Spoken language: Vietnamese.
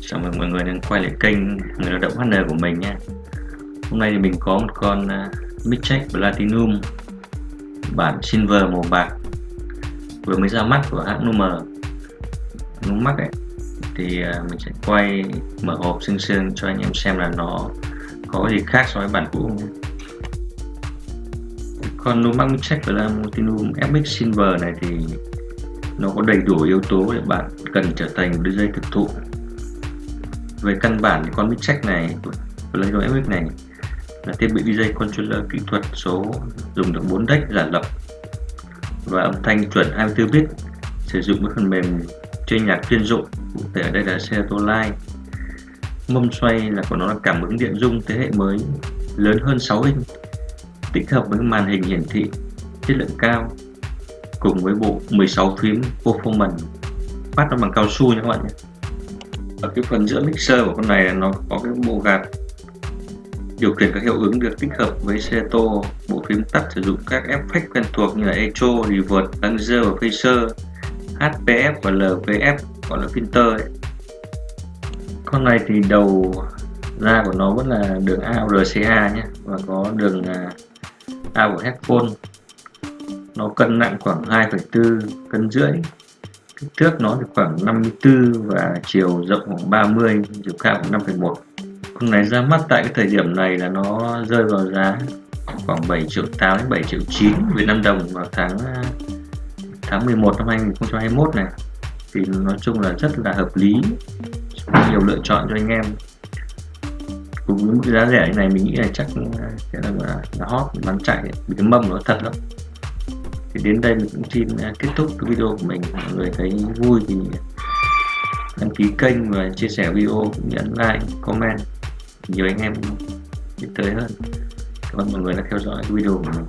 Chào mừng mọi người đang quay lại kênh người lao động HN của mình nha Hôm nay thì mình có một con à, uh, Midcheck Platinum. Bản Silver màu bạc. Vừa mới ra mắt của hãng Numer Numax ấy. Thì uh, mình sẽ quay mở hộp xương xương cho anh em xem là nó có gì khác so với bản cũ. Con Numax Midcheck Platinum FX Silver này thì nó có đầy đủ yếu tố để bạn cần trở thành một DJ thực thụ về căn bản thì con mic check này Plato FX này, là thiết bị DJ controller kỹ thuật số, dùng được 4 deck giả lập. Và âm thanh chuẩn 24 bit, sử dụng với phần mềm chơi nhạc chuyên dụng, cụ thể ở đây là Serato Live mâm xoay là của nó là cảm ứng điện dung thế hệ mới, lớn hơn 6 inch, tích hợp với màn hình hiển thị, chất lượng cao, cùng với bộ 16 phím performance. Phát nó bằng cao su nha các bạn nhé ở cái phần giữa mixer của con này là nó có cái bộ gạt điều khiển các hiệu ứng được tích hợp với Seto bộ phím tắt sử dụng các effect quen thuộc như là Echo, Reverb, Laser và Phaser HPF và LVF gọi là filter ấy. con này thì đầu ra của nó vẫn là đường ARCA nhé và có đường à, A của headphone. Nó cân nặng khoảng 2,4 cân rưỡi kích thước nó thì khoảng 54 và chiều rộng khoảng 30 chiều cao khoảng 5,1 con này ra mắt tại cái thời điểm này là nó rơi vào giá khoảng 7 triệu 8 đến 7 triệu 9 Việt Nam đồng vào tháng à, tháng 11 năm 2021 này. Thì nói chung là rất là hợp lý nhiều lựa chọn cho anh em. Cùng với mức giá rẻ này mình nghĩ là chắc à, sẽ là, à, là hot bán chạy vì cái mâm nó thật lắm thì đến đây mình cũng xin à, kết thúc cái video của mình. Mọi người thấy vui thì đăng ký kênh và chia sẻ video cũng nhấn like, comment. Nhiều anh em biết tới hơn. Cảm ơn mọi người đã theo dõi video của mình.